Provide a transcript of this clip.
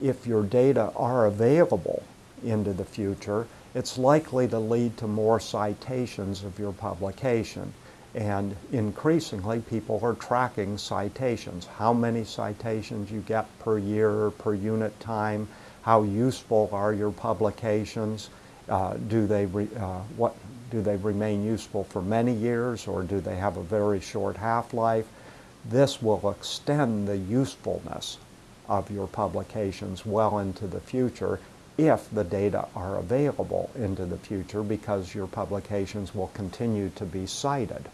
If your data are available into the future, it's likely to lead to more citations of your publication. And increasingly, people are tracking citations. How many citations you get per year, per unit time, how useful are your publications, uh, do, they uh, what, do they remain useful for many years or do they have a very short half-life? This will extend the usefulness of your publications well into the future if the data are available into the future because your publications will continue to be cited.